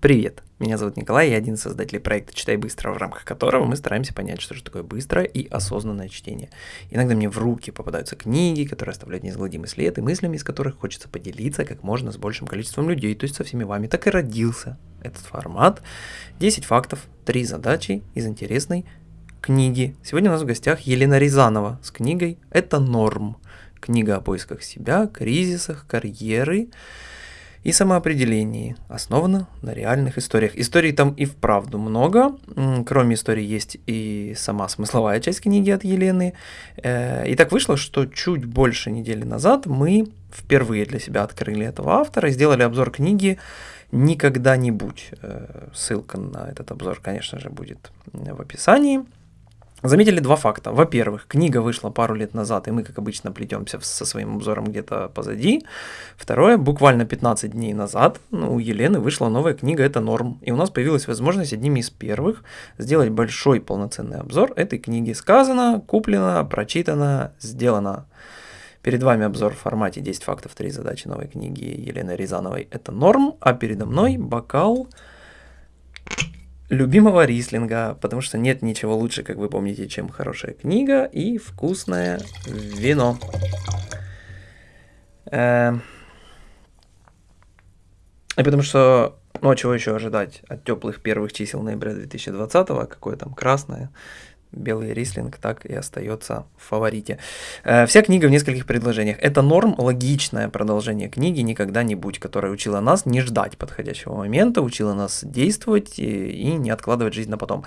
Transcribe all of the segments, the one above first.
Привет, меня зовут Николай, я один из создателей проекта «Читай быстро», в рамках которого мы стараемся понять, что же такое быстрое и осознанное чтение. Иногда мне в руки попадаются книги, которые оставляют неизгладимый след, и мыслями из которых хочется поделиться как можно с большим количеством людей, то есть со всеми вами. Так и родился этот формат. 10 фактов, 3 задачи из интересной книги. Сегодня у нас в гостях Елена Рязанова с книгой «Это норм». Книга о поисках себя, кризисах, карьеры, и самоопределении, основано на реальных историях. Историй там и вправду много. Кроме истории есть и сама смысловая часть книги от Елены. Э, и так вышло, что чуть больше недели назад мы впервые для себя открыли этого автора и сделали обзор книги «Никогда-нибудь». Э, ссылка на этот обзор, конечно же, будет в описании. Заметили два факта. Во-первых, книга вышла пару лет назад, и мы, как обычно, плетемся со своим обзором где-то позади. Второе, буквально 15 дней назад ну, у Елены вышла новая книга «Это норм», и у нас появилась возможность одними из первых сделать большой полноценный обзор этой книги. Сказано, куплено, прочитано, сделано. Перед вами обзор в формате 10 фактов, 3 задачи новой книги Елены Рязановой «Это норм», а передо мной бокал любимого рислинга, потому что нет ничего лучше, как вы помните, чем хорошая книга и вкусное вино. Э, и потому что, ну а чего еще ожидать от теплых первых чисел ноября 2020, какое там красное, белый рислинг так и остается в фаворите. Э, вся книга в нескольких предложениях. Это норм, логичное продолжение книги «Никогда-нибудь», которая учила нас не ждать подходящего момента, учила нас действовать и, и не откладывать жизнь на потом.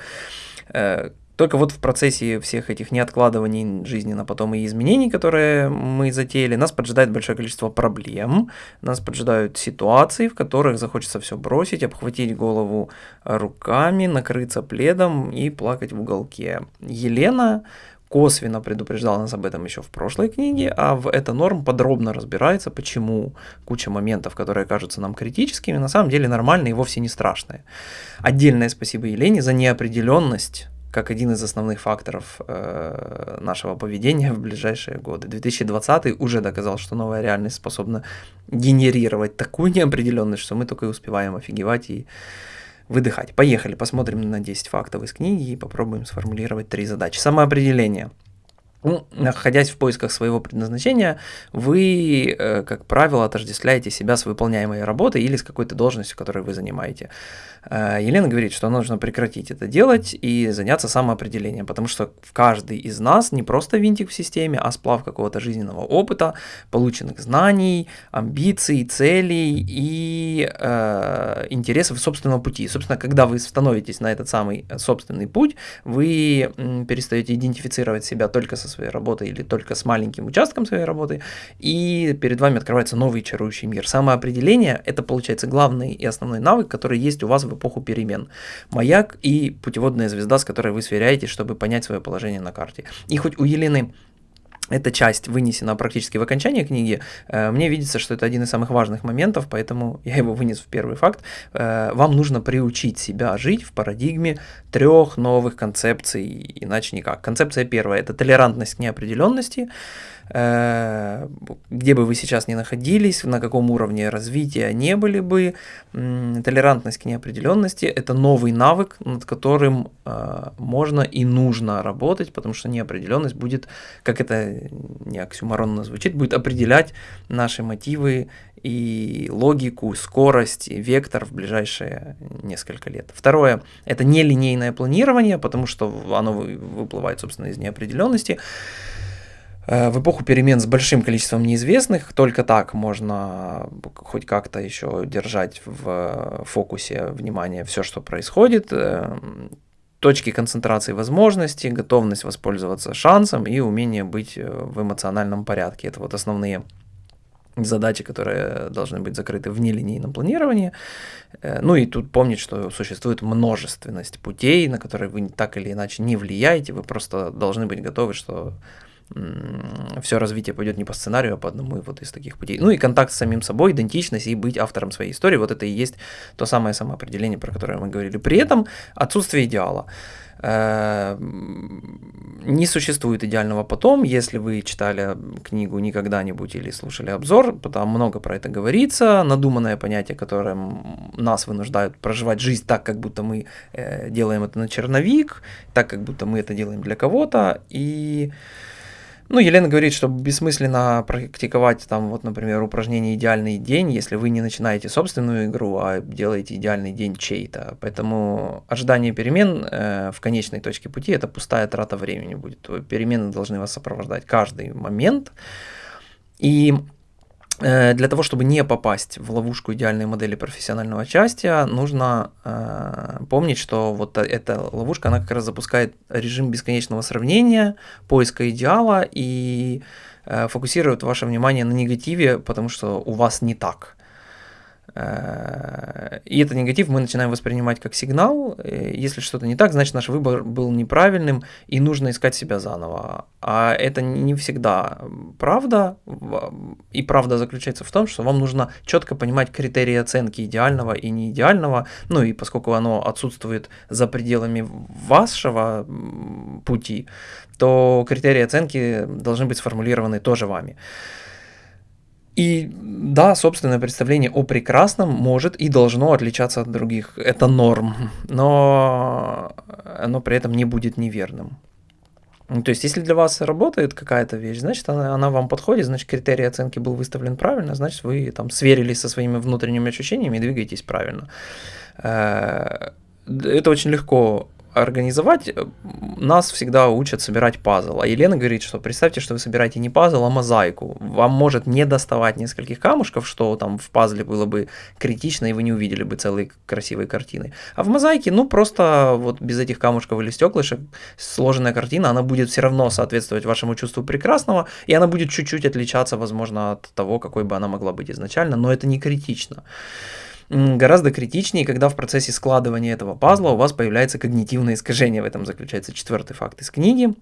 Только вот в процессе всех этих неоткладываний жизни на потом и изменений, которые мы затеяли, нас поджидает большое количество проблем, нас поджидают ситуации, в которых захочется все бросить, обхватить голову руками, накрыться пледом и плакать в уголке. Елена косвенно предупреждала нас об этом еще в прошлой книге, а в «Это норм» подробно разбирается, почему куча моментов, которые кажутся нам критическими, на самом деле нормальные и вовсе не страшные. Отдельное спасибо Елене за неопределенность как один из основных факторов э, нашего поведения в ближайшие годы. 2020 уже доказал, что новая реальность способна генерировать такую неопределенность, что мы только и успеваем офигевать и выдыхать. Поехали, посмотрим на 10 фактов из книги и попробуем сформулировать три задачи. Самоопределение. Ну, находясь в поисках своего предназначения, вы, э, как правило, отождествляете себя с выполняемой работой или с какой-то должностью, которую вы занимаете. Э, Елена говорит, что нужно прекратить это делать и заняться самоопределением, потому что в каждый из нас не просто винтик в системе, а сплав какого-то жизненного опыта, полученных знаний, амбиций, целей и э, интересов собственного пути. Собственно, когда вы становитесь на этот самый собственный путь, вы перестаете идентифицировать себя только со своей работой или только с маленьким участком своей работы, и перед вами открывается новый чарующий мир. Самоопределение – это, получается, главный и основной навык, который есть у вас в эпоху перемен. Маяк и путеводная звезда, с которой вы сверяетесь, чтобы понять свое положение на карте. И хоть у Елены эта часть вынесена практически в окончании книги, э, мне видится, что это один из самых важных моментов, поэтому я его вынес в первый факт. Э, вам нужно приучить себя жить в парадигме трех новых концепций, иначе никак. Концепция первая – это толерантность к неопределенности, где бы вы сейчас ни находились, на каком уровне развития не были бы, толерантность к неопределенности – это новый навык, над которым э, можно и нужно работать, потому что неопределенность будет, как это не оксюмаронно звучит, будет определять наши мотивы и логику, скорость, вектор в ближайшие несколько лет. Второе – это нелинейное планирование, потому что оно выплывает, собственно, из неопределенности. Э, в эпоху перемен с большим количеством неизвестных только так можно хоть как-то еще держать в фокусе внимания все, что происходит. Э, точки концентрации возможностей, готовность воспользоваться шансом и умение быть э, в эмоциональном порядке. Это вот основные задачи, которые должны быть закрыты в нелинейном планировании. Ну и тут помнить, что существует множественность путей, на которые вы так или иначе не влияете, вы просто должны быть готовы, что все развитие пойдет не по сценарию, а по одному вот из таких путей. Ну и контакт с самим собой, идентичность и быть автором своей истории, вот это и есть то самое самоопределение, про которое мы говорили. При этом отсутствие идеала. Э, не существует идеального потом, если вы читали книгу никогда-нибудь или слушали обзор, там много про это говорится, надуманное понятие, которое нас вынуждают проживать жизнь так, как будто мы э, делаем это на черновик, так, как будто мы это делаем для кого-то, и ну, Елена говорит, что бессмысленно практиковать там, вот, например, упражнение «идеальный день», если вы не начинаете собственную игру, а делаете идеальный день чей-то. Поэтому ожидание перемен э, в конечной точке пути – это пустая трата времени будет. Перемены должны вас сопровождать каждый момент. И для того, чтобы не попасть в ловушку идеальной модели профессионального участия, нужно э, помнить, что вот эта ловушка, она как раз запускает режим бесконечного сравнения, поиска идеала и э, фокусирует ваше внимание на негативе, потому что у вас не так. Э, и этот негатив мы начинаем воспринимать как сигнал. Э, если что-то не так, значит наш выбор был неправильным и нужно искать себя заново. А это не всегда правда. И правда заключается в том, что вам нужно четко понимать критерии оценки идеального и неидеального. Ну и поскольку оно отсутствует за пределами вашего пути, то критерии оценки должны быть сформулированы тоже вами. И да, собственное представление о прекрасном может и должно отличаться от других. Это норм, но оно при этом не будет неверным. Ну, то есть, если для вас работает какая-то вещь, значит, она, она вам подходит, значит, критерий оценки был выставлен правильно, значит, вы там сверились со своими внутренними ощущениями и двигаетесь правильно. Э, это очень легко организовать, э, нас всегда учат собирать пазл. А Елена говорит, что представьте, что вы собираете не пазл, а мозаику. Вам может не доставать нескольких камушков, что там в пазле было бы критично, и вы не увидели бы целой красивой картины. А в мозаике, ну, просто вот без этих камушков или стеклышек сложенная картина, она будет все равно соответствовать вашему чувству прекрасного, и она будет чуть-чуть отличаться, возможно, от того, какой бы она могла быть изначально, но это не критично гораздо критичнее, когда в процессе складывания этого пазла у вас появляется когнитивное искажение. В этом заключается четвертый факт из книги.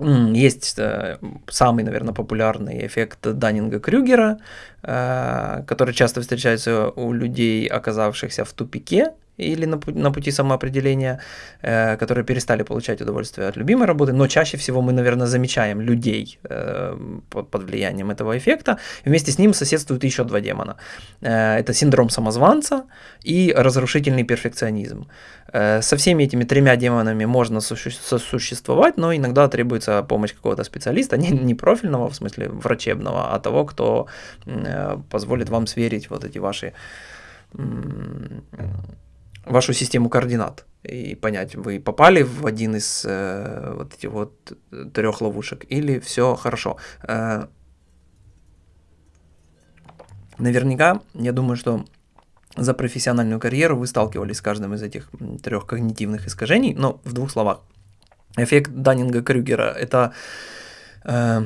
Есть э, самый, наверное, популярный эффект Даннинга-Крюгера, э, который часто встречается у людей, оказавшихся в тупике, или на, на пути самоопределения, э, которые перестали получать удовольствие от любимой работы, но чаще всего мы, наверное, замечаем людей э, под, под влиянием этого эффекта. вместе с ним соседствуют еще два демона. Э, это синдром самозванца и разрушительный перфекционизм. Э, со всеми этими тремя демонами можно сосуществовать, но иногда требуется помощь какого-то специалиста, не, не профильного, в смысле врачебного, а того, кто э, позволит вам сверить вот эти ваши вашу систему координат и понять, вы попали в один из э, вот этих вот трех ловушек или все хорошо. Э, наверняка, я думаю, что за профессиональную карьеру вы сталкивались с каждым из этих трех когнитивных искажений, но в двух словах. Эффект Даннинга-Крюгера – это э,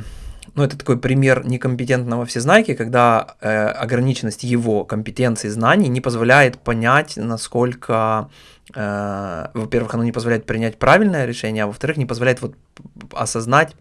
ну, это такой пример некомпетентного всезнайки, когда э, ограниченность его компетенции знаний не позволяет понять, насколько, э, во-первых, оно не позволяет принять правильное решение, а во-вторых, не позволяет вот осознать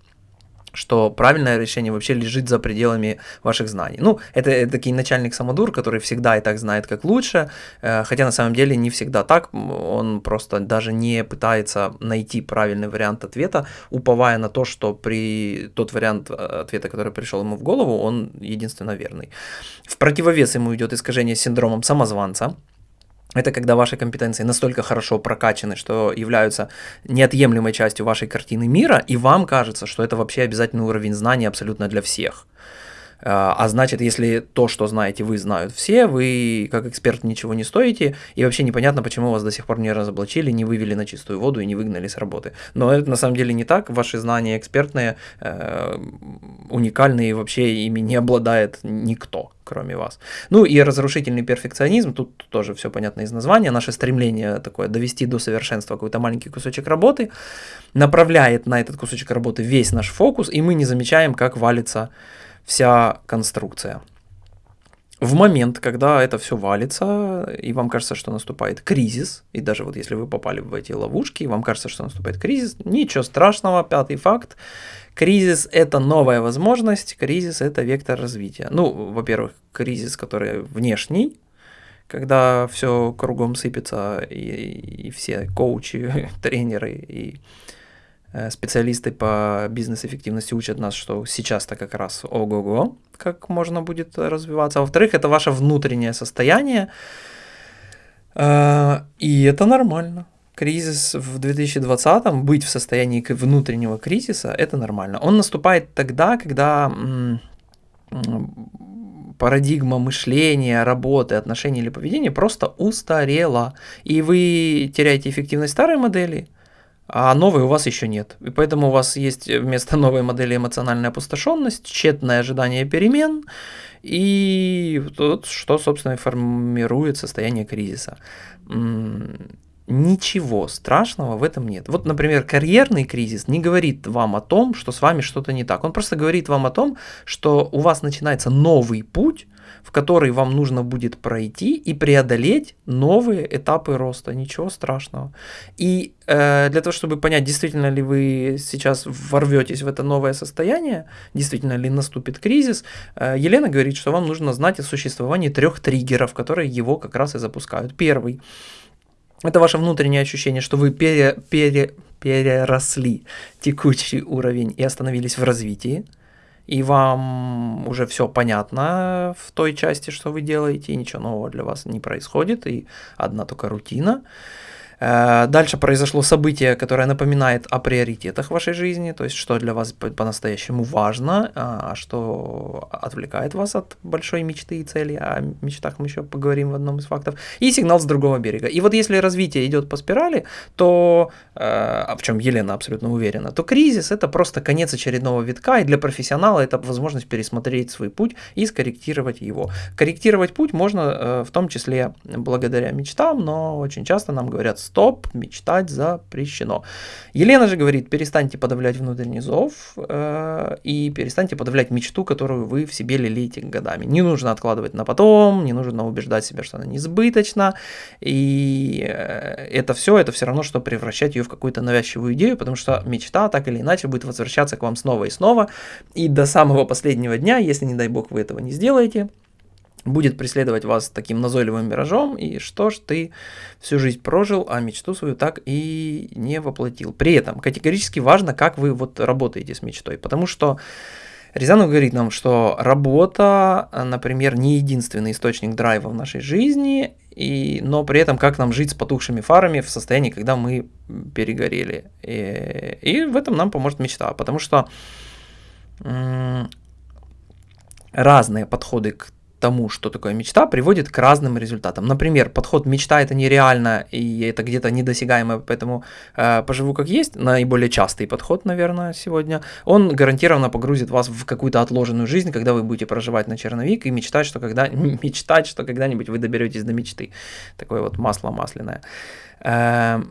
что правильное решение вообще лежит за пределами ваших знаний. Ну, это, это такой начальник самодур, который всегда и так знает, как лучше, э, хотя на самом деле не всегда так, он просто даже не пытается найти правильный вариант ответа, уповая на то, что при тот вариант э, ответа, который пришел ему в голову, он единственно верный. В противовес ему идет искажение синдромом самозванца, это когда ваши компетенции настолько хорошо прокачаны, что являются неотъемлемой частью вашей картины мира, и вам кажется, что это вообще обязательный уровень знаний абсолютно для всех. А, а значит, если то, что знаете вы, знают все, вы как эксперт ничего не стоите, и вообще непонятно, почему вас до сих пор не разоблачили, не вывели на чистую воду и не выгнали с работы. Но это на самом деле не так. Ваши знания экспертные, э, уникальные, вообще ими не обладает никто кроме вас. Ну и разрушительный перфекционизм, тут тоже все понятно из названия, наше стремление такое довести до совершенства какой-то маленький кусочек работы, направляет на этот кусочек работы весь наш фокус, и мы не замечаем, как валится вся конструкция. в момент, когда это все валится, и вам кажется, что наступает кризис, и даже вот если вы попали в эти ловушки, и вам кажется, что наступает кризис, ничего страшного, пятый факт, кризис – это новая возможность, кризис – это вектор развития. Ну, во-первых, кризис, который внешний, когда все кругом сыпется, и, и все коучи, тренеры и специалисты по бизнес-эффективности учат нас, что сейчас-то как раз ого-го, как можно будет развиваться. А во-вторых, это ваше внутреннее состояние, э, и это нормально. Кризис в 2020-м, быть в состоянии внутреннего кризиса, это нормально. Он наступает тогда, когда парадигма мышления, работы, отношений или поведения просто устарела, и вы теряете эффективность старой модели – а новой у вас еще нет. И поэтому у вас есть вместо новой модели эмоциональная опустошенность, тщетное ожидание перемен, и вот что, собственно, формирует состояние кризиса. Ничего страшного в этом нет. Вот, например, карьерный кризис не говорит вам о том, что с вами что-то не так. Он просто говорит вам о том, что у вас начинается новый путь, в который вам нужно будет пройти и преодолеть новые этапы роста. Ничего страшного. И э, для того, чтобы понять, действительно ли вы сейчас ворветесь в это новое состояние, действительно ли наступит кризис, э, Елена говорит, что вам нужно знать о существовании трех триггеров, которые его как раз и запускают. Первый – это ваше внутреннее ощущение, что вы пере, пере, переросли текущий уровень и остановились в развитии и вам уже все понятно в той части, что вы делаете, и ничего нового для вас не происходит, и одна только рутина. Э, дальше произошло событие, которое напоминает о приоритетах вашей жизни, то есть что для вас по-настоящему важно, а, а что отвлекает вас от большой мечты и цели. О мечтах мы еще поговорим в одном из фактов. И сигнал с другого берега. И вот если развитие идет по спирали, то, э, а в чем Елена абсолютно уверена, то кризис это просто конец очередного витка, и для профессионала это возможность пересмотреть свой путь и скорректировать его. Корректировать путь можно э, в том числе благодаря мечтам, но очень часто нам говорят стоп, мечтать запрещено. Елена же говорит, перестаньте подавлять внутренний зов э, и перестаньте подавлять мечту, которую вы в себе лелеете годами. Не нужно откладывать на потом, не нужно убеждать себя, что она несбыточна, и э, это все, это все равно, что превращать ее в какую-то навязчивую идею, потому что мечта так или иначе будет возвращаться к вам снова и снова, и до самого последнего дня, если, не дай бог, вы этого не сделаете, будет преследовать вас таким назойливым миражом, и что ж ты всю жизнь прожил, а мечту свою так и не воплотил. При этом категорически важно, как вы вот работаете с мечтой, потому что Рязанов говорит нам, что работа, например, не единственный источник драйва в нашей жизни, и, но при этом как нам жить с потухшими фарами в состоянии, когда мы перегорели. И, и в этом нам поможет мечта, потому что разные подходы к тому, что такое мечта, приводит к разным результатам. Например, подход мечта это нереально и это где-то недосягаемо, поэтому э, поживу как есть, наиболее частый подход, наверное, сегодня, он гарантированно погрузит вас в какую-то отложенную жизнь, когда вы будете проживать на черновик и мечтать, что когда мечтать, что когда-нибудь вы доберетесь до мечты. Такое вот масло масляное. Э,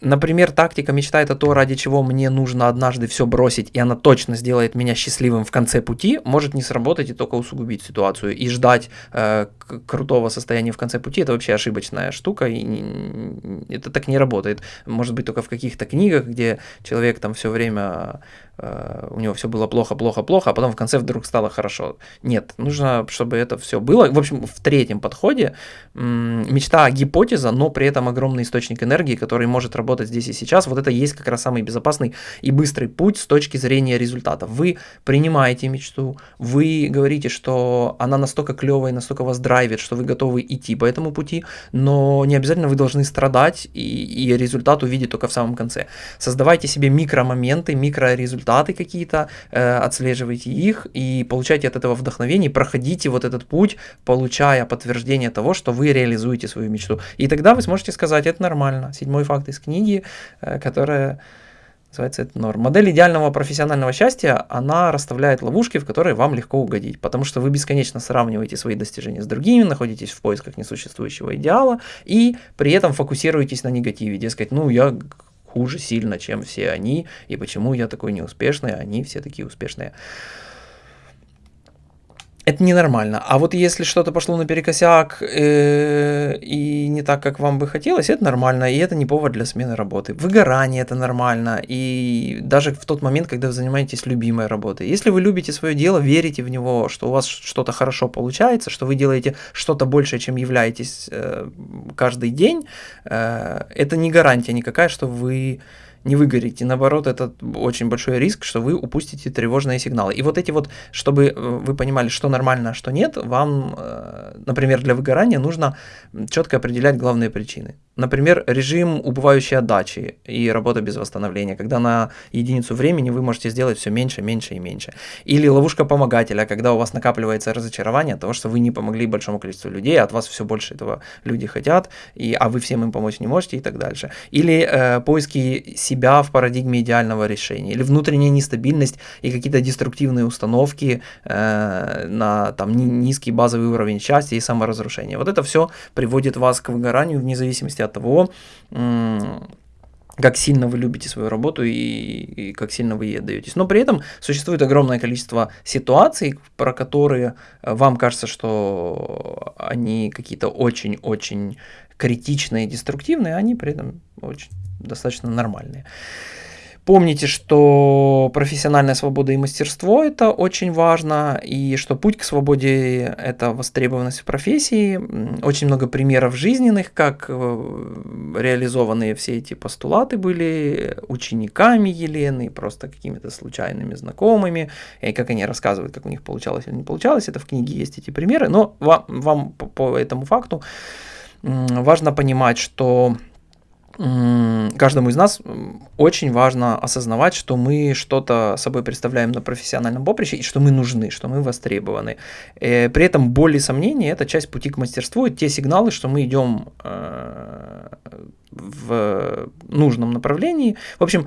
Например, тактика мечта это то, ради чего мне нужно однажды все бросить, и она точно сделает меня счастливым в конце пути, может не сработать и только усугубить ситуацию. И ждать э, крутого состояния в конце пути это вообще ошибочная штука, и не, это так не работает. Может быть, только в каких-то книгах, где человек там все время Э, у него все было плохо, плохо, плохо, а потом в конце вдруг стало хорошо. Нет, нужно, чтобы это все было. В общем, в третьем подходе мечта гипотеза, но при этом огромный источник энергии, который может работать здесь и сейчас. Вот это есть как раз самый безопасный и быстрый путь с точки зрения результата. Вы принимаете мечту, вы говорите, что она настолько клевая, настолько вас драйвит, что вы готовы идти по этому пути, но не обязательно вы должны страдать и, и результат увидеть только в самом конце. Создавайте себе микромоменты, микрорезультаты, результаты какие-то, э, отслеживайте их и получайте от этого вдохновение, проходите вот этот путь, получая подтверждение того, что вы реализуете свою мечту. И тогда вы сможете сказать, это нормально. Седьмой факт из книги, э, которая называется это норм. Модель идеального профессионального счастья, она расставляет ловушки, в которые вам легко угодить, потому что вы бесконечно сравниваете свои достижения с другими, находитесь в поисках несуществующего идеала и при этом фокусируетесь на негативе, дескать, ну я хуже сильно, чем все они, и почему я такой неуспешный, а они все такие успешные. Это ненормально. А вот если что-то пошло наперекосяк э, и не так, как вам бы хотелось, это нормально, и это не повод для смены работы. Выгорание это нормально, и даже в тот момент, когда вы занимаетесь любимой работой. Если вы любите свое дело, верите в него, что у вас что-то хорошо получается, что вы делаете что-то большее, чем являетесь э, каждый день, э, это не гарантия никакая, что вы не выгорите. Наоборот, это очень большой риск, что вы упустите тревожные сигналы. И вот эти вот, чтобы э, вы понимали, что нормально, а что нет, вам, э, например, для выгорания нужно четко определять главные причины. Например, режим убывающей отдачи и работа без восстановления, когда на единицу времени вы можете сделать все меньше, меньше и меньше. Или ловушка помогателя, когда у вас накапливается разочарование от того, что вы не помогли большому количеству людей, а от вас все больше этого люди хотят, и, а вы всем им помочь не можете и так дальше. Или э, поиски себя в парадигме идеального решения, или внутренняя нестабильность и какие-то деструктивные установки э, на там, низкий базовый уровень счастья и саморазрушения. Вот это все приводит вас к выгоранию вне зависимости от того, как сильно вы любите свою работу и, и как сильно вы ей отдаетесь. Но при этом существует огромное количество ситуаций, про которые э, вам кажется, что они какие-то очень-очень критичные, деструктивные, а они при этом очень достаточно нормальные. Помните, что профессиональная свобода и мастерство – это очень важно, и что путь к свободе – это востребованность в профессии. Очень много примеров жизненных, как э, реализованные все эти постулаты были учениками Елены, просто какими-то случайными знакомыми, и как они рассказывают, как у них получалось или не получалось. Это в книге есть эти примеры, но вам, вам по, по этому факту важно понимать, что каждому из нас очень важно осознавать, что мы что-то собой представляем на профессиональном поприще и что мы нужны, что мы востребованы. Э, при этом боль и сомнения – это часть пути к мастерству, и те сигналы, что мы идем э, в нужном направлении. В общем,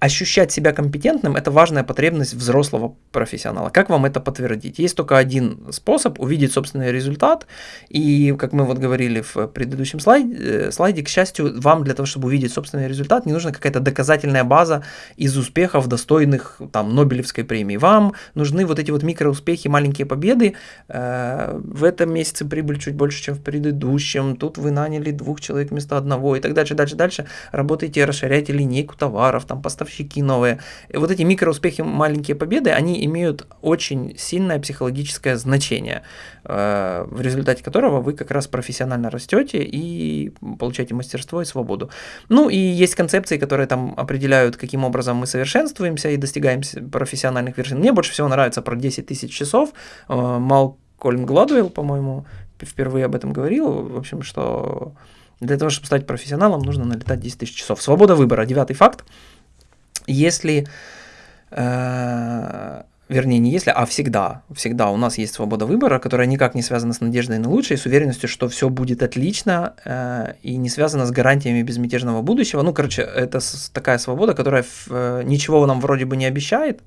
ощущать себя компетентным – это важная потребность взрослого профессионала. Как вам это подтвердить? Есть только один способ – увидеть собственный результат. И, как мы вот говорили в предыдущем слайде, э, слайде, к счастью, вам для того, чтобы увидеть собственный результат, не нужна какая-то доказательная база из успехов, достойных там, Нобелевской премии. Вам нужны вот эти вот микроуспехи, маленькие победы. Э, в этом месяце прибыль чуть больше, чем в предыдущем. Тут вы наняли двух человек вместо одного и так дальше, дальше, дальше. Работаете, расширяете линейку товаров, там, поставщики новые. И вот эти микроуспехи, маленькие победы, они имеют очень сильное психологическое значение, э, в результате которого вы как раз профессионально растете и получаете мастерство и свободу. Ну и есть концепции, которые там определяют, каким образом мы совершенствуемся и достигаем профессиональных вершин. Мне больше всего нравится про 10 тысяч часов. Э, Малкольм Гладуэлл, по-моему, впервые об этом говорил, в общем, что для того, чтобы стать профессионалом, нужно налетать 10 тысяч часов. Свобода выбора, девятый факт. Если, э, вернее, не если, а всегда, всегда у нас есть свобода выбора, которая никак не связана с надеждой на лучшее, с уверенностью, что все будет отлично э, и не связана с гарантиями безмятежного будущего. Ну, короче, это такая свобода, которая э, ничего нам вроде бы не обещает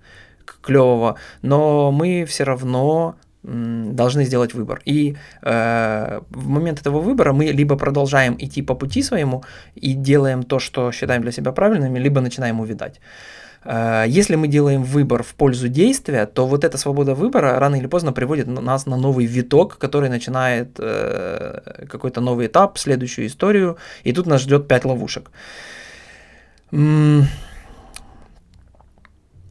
клевого, но мы все равно должны сделать выбор. И э, в момент этого выбора мы либо продолжаем идти по пути своему и делаем то, что считаем для себя правильным, либо начинаем увидать. Э, если мы делаем выбор в пользу действия, то вот эта свобода выбора рано или поздно приводит нас на новый виток, который начинает э, какой-то новый этап, следующую историю, и тут нас ждет пять ловушек.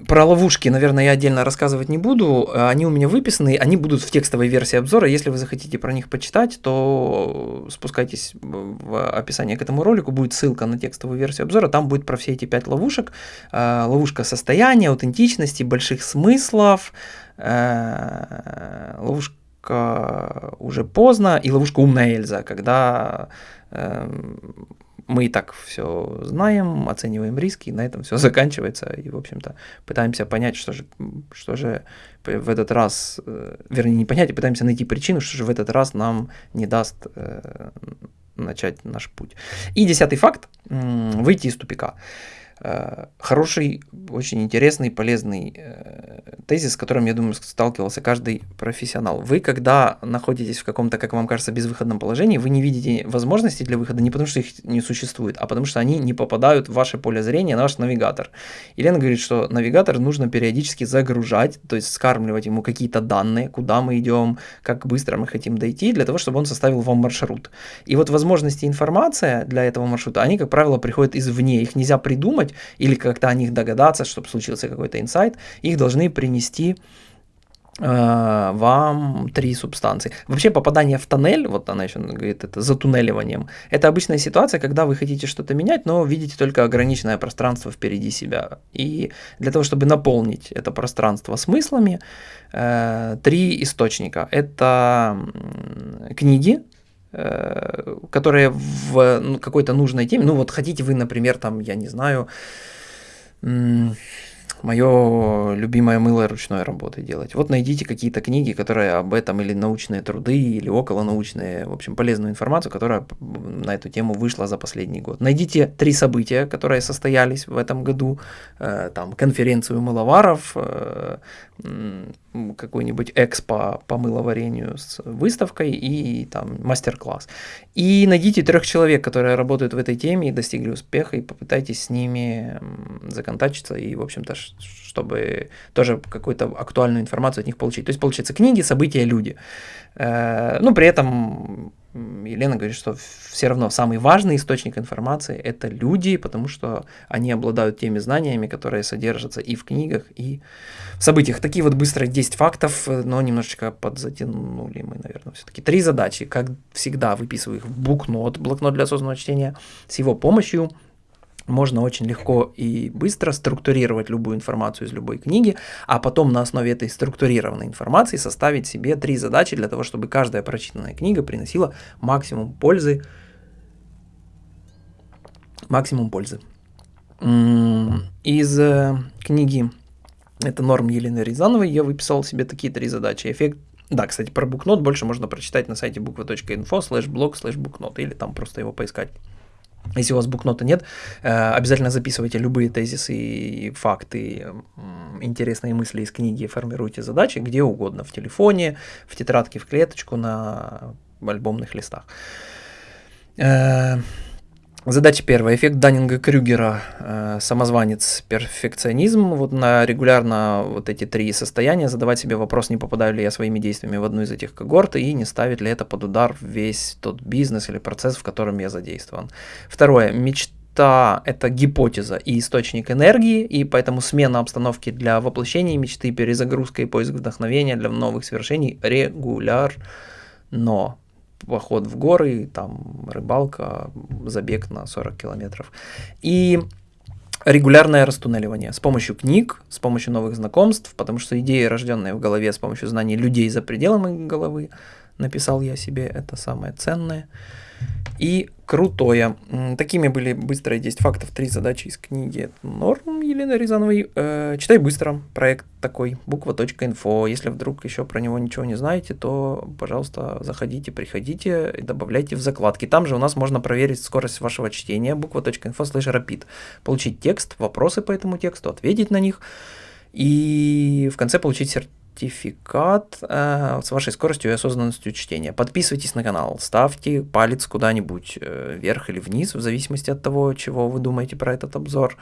Про ловушки, наверное, я отдельно рассказывать не буду. Они у меня выписаны, они будут в текстовой версии обзора. Если вы захотите про них почитать, то спускайтесь в описание к этому ролику, будет ссылка на текстовую версию обзора. Там будет про все эти пять ловушек. Э, ловушка состояния, аутентичности, больших смыслов, э, ловушка уже поздно и ловушка умная Эльза, когда эм, мы и так все знаем, оцениваем риски, и на этом все заканчивается, и, в общем-то, пытаемся понять, что же, что же в этот раз, э, вернее, не понять, а пытаемся найти причину, что же в этот раз нам не даст э, начать наш путь. И десятый факт – выйти из тупика. Э, хороший, очень интересный, полезный тезис, с которым, я думаю, сталкивался каждый профессионал. Вы, когда находитесь в каком-то, как вам кажется, безвыходном положении, вы не видите возможностей для выхода не потому, что их не существует, а потому что они не попадают в ваше поле зрения, на ваш навигатор. Елена говорит, что навигатор нужно периодически загружать, то есть скармливать ему какие-то данные, куда мы идем, как быстро мы хотим дойти, для того, чтобы он составил вам маршрут. И вот возможности информация для этого маршрута, они, как правило, приходят извне, их нельзя придумать или как-то о них догадаться, чтобы случился какой-то инсайт, их должны принести э, вам три субстанции. Вообще попадание в тоннель, вот она еще говорит, это затуннеливанием, это обычная ситуация, когда вы хотите что-то менять, но видите только ограниченное пространство впереди себя. И для того, чтобы наполнить это пространство смыслами, э, три источника. Это книги, э, которые в ну, какой-то нужной теме, ну вот хотите вы, например, там, я не знаю, мое любимое мыло ручной работы делать. Вот найдите какие-то книги, которые об этом, или научные труды, или околонаучные, в общем, полезную информацию, которая на эту тему вышла за последний год. Найдите три события, которые состоялись в этом году, э, там, конференцию мыловаров, э, какой-нибудь экспо по мыловарению с выставкой и там мастер-класс. И найдите трех человек, которые работают в этой теме и достигли успеха, и попытайтесь с ними законтачиться и, в общем-то, чтобы тоже какую-то актуальную информацию от них получить. То есть, получается, книги, события, люди. Э, ну, при этом Елена говорит, что все равно самый важный источник информации – это люди, потому что они обладают теми знаниями, которые содержатся и в книгах, и в событиях. Такие вот быстрые 10 фактов, но немножечко подзатянули мы, наверное, все-таки. Три задачи. Как всегда, выписываю их в букнот, блокнот для осознанного чтения. С его помощью – можно очень легко и быстро структурировать любую информацию из любой книги, а потом на основе этой структурированной информации составить себе три задачи для того, чтобы каждая прочитанная книга приносила максимум пользы. Максимум пользы. Из э, книги это норм Елены Рязановой я выписал себе такие три задачи. Эффект да, кстати, про букнот больше можно прочитать на сайте буква.инфо слэш блог слэш букнот или там просто его поискать. Если у вас букнота нет, э, обязательно записывайте любые тезисы факты, интересные мысли из книги, формируйте задачи где угодно, в телефоне, в тетрадке, в клеточку, на альбомных листах. Задача первая. Эффект Даннинга-Крюгера. Э, самозванец, перфекционизм. Вот на регулярно вот эти три состояния задавать себе вопрос, не попадаю ли я своими действиями в одну из этих когорт и не ставит ли это под удар весь тот бизнес или процесс, в котором я задействован. Второе. Мечта – это гипотеза и источник энергии, и поэтому смена обстановки для воплощения мечты, перезагрузка и поиск вдохновения для новых свершений регулярно поход в горы, там рыбалка, забег на 40 километров. И регулярное растуннеливание с помощью книг, с помощью новых знакомств, потому что идеи, рожденные в голове с помощью знаний людей за пределами головы, написал я себе, это самое ценное и крутое. Такими были быстрые 10 фактов, 3 задачи из книги Норм Елены Рязановой. Э, читай быстро, проект такой, буква.инфо. Если вдруг еще про него ничего не знаете, то, пожалуйста, заходите, приходите и добавляйте в закладки. Там же у нас можно проверить скорость вашего чтения, буква.инфо слэш rapid. Получить текст, вопросы по этому тексту, ответить на них и в конце получить сертификат сертификат э, с вашей скоростью и осознанностью чтения. Подписывайтесь на канал, ставьте палец куда-нибудь э, вверх или вниз, в зависимости от того, чего вы думаете про этот обзор.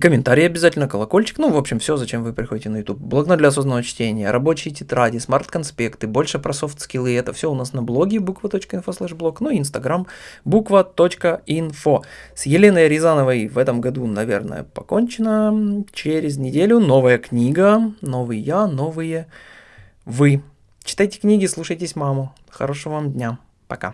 Комментарий обязательно, колокольчик, ну, в общем, все, зачем вы приходите на YouTube. Блокнот для осознанного чтения, рабочие тетради, smart-конспекты, больше про софт-скиллы, это все у нас на блоге буква.инфо блог, ну и инстаграм буква.инфо. С Еленой Рязановой в этом году, наверное, покончено. Через неделю новая книга, новый я, новые вы. Читайте книги, слушайтесь маму. Хорошего вам дня. Пока.